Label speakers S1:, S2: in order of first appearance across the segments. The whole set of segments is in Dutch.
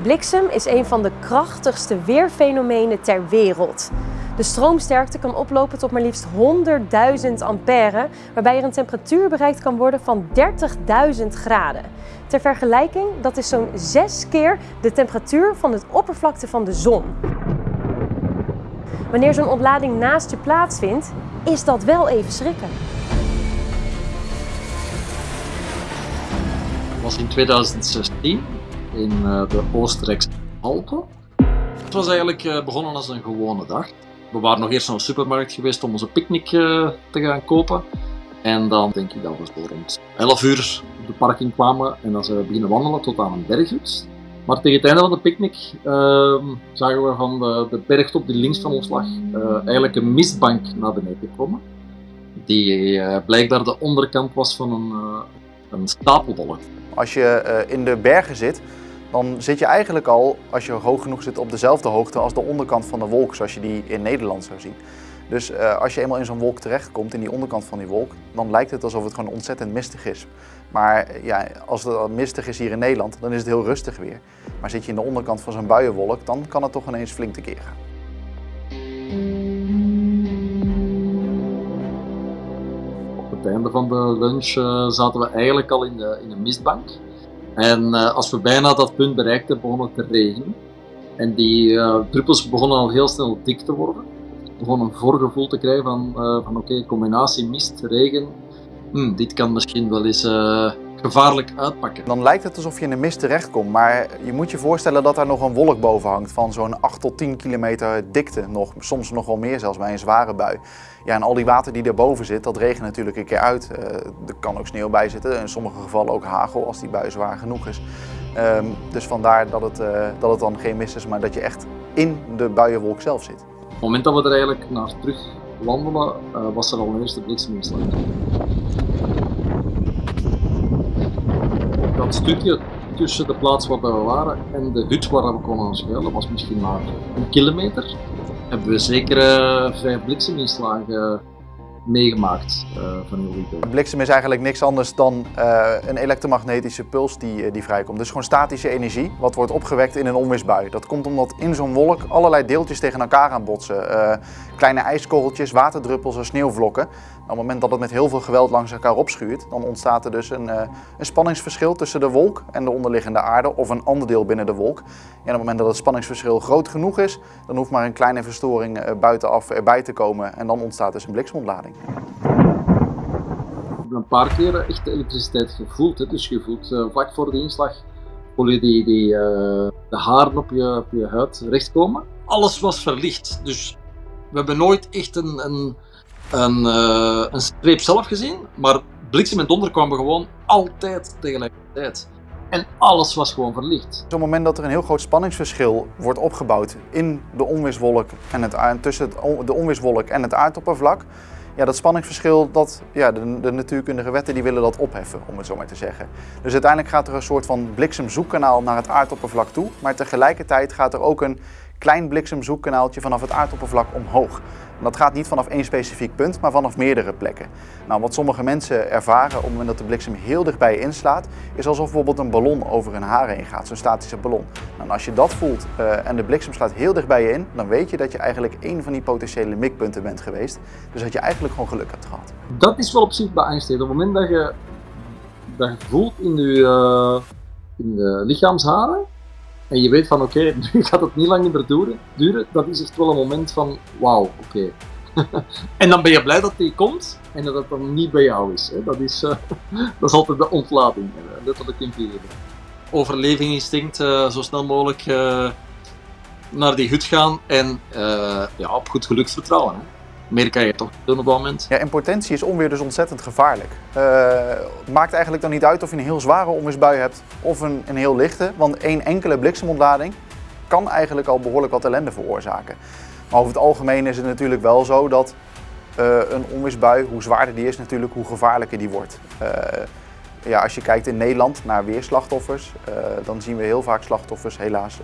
S1: Bliksem is een van de krachtigste weerfenomenen ter wereld. De stroomsterkte kan oplopen tot maar liefst 100.000 ampère, waarbij er een temperatuur bereikt kan worden van 30.000 graden. Ter vergelijking, dat is zo'n 6 keer de temperatuur van het oppervlakte van de zon. Wanneer zo'n ontlading naast je plaatsvindt, is dat wel even schrikken.
S2: Was in 2016 in uh, de Oostenrijkse Alpen. Het was eigenlijk uh, begonnen als een gewone dag. We waren nog eerst naar de supermarkt geweest om onze picknick uh, te gaan kopen. En dan denk ik dat we zo rond 11 uur op de parking kwamen en dan zijn we beginnen wandelen tot aan een berghut. Maar tegen het einde van de picknick ehm, zagen we van de, de bergtop die links van ons lag eigenlijk een mistbank naar beneden komen. Die blijkbaar de onderkant was van een, een.
S3: Als je in de bergen zit, dan zit je eigenlijk al, als je hoog genoeg zit, op dezelfde hoogte als de onderkant van de wolk, zoals je die in Nederland zou zien. Dus uh, als je eenmaal in zo'n wolk terechtkomt, in die onderkant van die wolk, dan lijkt het alsof het gewoon ontzettend mistig is. Maar ja, als het mistig is hier in Nederland, dan is het heel rustig weer. Maar zit je in de onderkant van zo'n buienwolk, dan kan het toch ineens flink tekeer gaan.
S2: Op het einde van de lunch uh, zaten we eigenlijk al in de, in de mistbank. En uh, als we bijna dat punt bereikten, begon het te regenen. En die uh, druppels begonnen al heel snel dik te worden. We begonnen een voorgevoel te krijgen van, uh, van oké, combinatie mist, regen. Hm, dit kan misschien wel eens gevaarlijk uitpakken.
S3: Dan lijkt het alsof je in de mist terechtkomt, maar je moet je voorstellen dat daar nog een wolk boven hangt van zo'n 8 tot 10 kilometer dikte, nog, soms nog wel meer zelfs bij een zware bui. Ja, en al die water die erboven zit, dat regent natuurlijk een keer uit. Uh, er kan ook sneeuw bij zitten, in sommige gevallen ook hagel als die bui zwaar genoeg is. Um, dus vandaar dat het, uh, dat het dan geen mist is, maar dat je echt in de buienwolk zelf zit.
S2: Op het moment dat we er eigenlijk naar terug wandelen, uh, was er al een eerste blikseminslag. Dat stukje tussen de plaats waar we waren en de hut waar we konden schuilen was misschien maar een kilometer. Hebben we zeker uh, vijf blikseminslagen meegemaakt uh, van heel
S3: Bliksem is eigenlijk niks anders dan uh, een elektromagnetische puls die, die vrijkomt. Dus gewoon statische energie, wat wordt opgewekt in een onweersbui. Dat komt omdat in zo'n wolk allerlei deeltjes tegen elkaar aan botsen. Kleine ijskorreltjes, waterdruppels en sneeuwvlokken. Op het moment dat het met heel veel geweld langs elkaar opschuurt, dan ontstaat er dus een, een spanningsverschil tussen de wolk en de onderliggende aarde of een ander deel binnen de wolk. En op het moment dat het spanningsverschil groot genoeg is, dan hoeft maar een kleine verstoring buitenaf erbij te komen en dan ontstaat dus een bliksemontlading.
S2: Ik heb een paar keer echt elektriciteit gevoeld. Dus je voelt uh, vlak voor de inslag voel je die, die, uh, de haren op je, op je huid rechtkomen. Alles was verlicht. Dus we hebben nooit echt een, een, een, een streep zelf gezien. Maar bliksem en donder kwamen gewoon altijd tegelijkertijd. En alles was gewoon verlicht.
S3: Op het moment dat er een heel groot spanningsverschil wordt opgebouwd in de onweerswolk en het, tussen het, de onweerswolk en het aardoppervlak, ja, dat spanningsverschil, dat, ja, de, de, natuurkundige wetten die willen dat opheffen, om het zo maar te zeggen. Dus uiteindelijk gaat er een soort van bliksemzoekkanaal naar het aardoppervlak toe, maar tegelijkertijd gaat er ook een klein bliksemzoekkanaaltje vanaf het aardoppervlak omhoog. En dat gaat niet vanaf één specifiek punt, maar vanaf meerdere plekken. Nou, wat sommige mensen ervaren op het moment dat de bliksem heel dichtbij inslaat, is alsof bijvoorbeeld een ballon over hun haren heen gaat, zo'n statische ballon. Nou, als je dat voelt uh, en de bliksem slaat heel dichtbij je in, dan weet je dat je eigenlijk één van die potentiële mikpunten bent geweest. Dus dat je eigenlijk gewoon geluk hebt gehad.
S2: Dat is wel op zich beangstigend. Op het moment dat je dat je voelt in de, uh, in de lichaamsharen, en je weet van oké, nu gaat het niet lang meer duren, duren, dat is echt wel een moment van wauw, oké. En dan ben je blij dat die komt en dat het dan niet bij jou is. Hè. Dat, is uh, dat is altijd de ontlading, letterlijk in vierde. Overlevingsinstinct, uh, zo snel mogelijk uh, naar die hut gaan en ja, op goed geluk vertrouwen. Hè meer kan je toch op dat moment.
S3: Ja, in potentie is onweer dus ontzettend gevaarlijk. Uh, maakt eigenlijk dan niet uit of je een heel zware onweersbui hebt of een, een heel lichte. Want één enkele bliksemontlading kan eigenlijk al behoorlijk wat ellende veroorzaken. Maar over het algemeen is het natuurlijk wel zo dat uh, een onweersbui, hoe zwaarder die is natuurlijk, hoe gevaarlijker die wordt. Uh, ja, als je kijkt in Nederland naar weerslachtoffers, dan zien we heel vaak slachtoffers helaas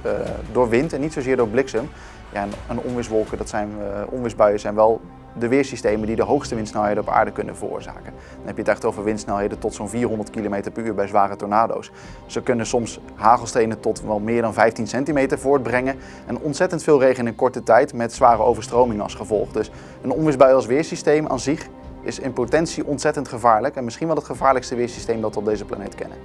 S3: door wind en niet zozeer door bliksem. Ja, en, onweerswolken, dat zijn, onweersbuien zijn wel de weersystemen die de hoogste windsnelheden op aarde kunnen veroorzaken. Dan heb je het echt over windsnelheden tot zo'n 400 km per uur bij zware tornado's. Ze kunnen soms hagelstenen tot wel meer dan 15 centimeter voortbrengen en ontzettend veel regen in korte tijd met zware overstromingen als gevolg. Dus een onweersbui als weersysteem aan zich is in potentie ontzettend gevaarlijk en misschien wel het gevaarlijkste weersysteem dat we op deze planeet kennen.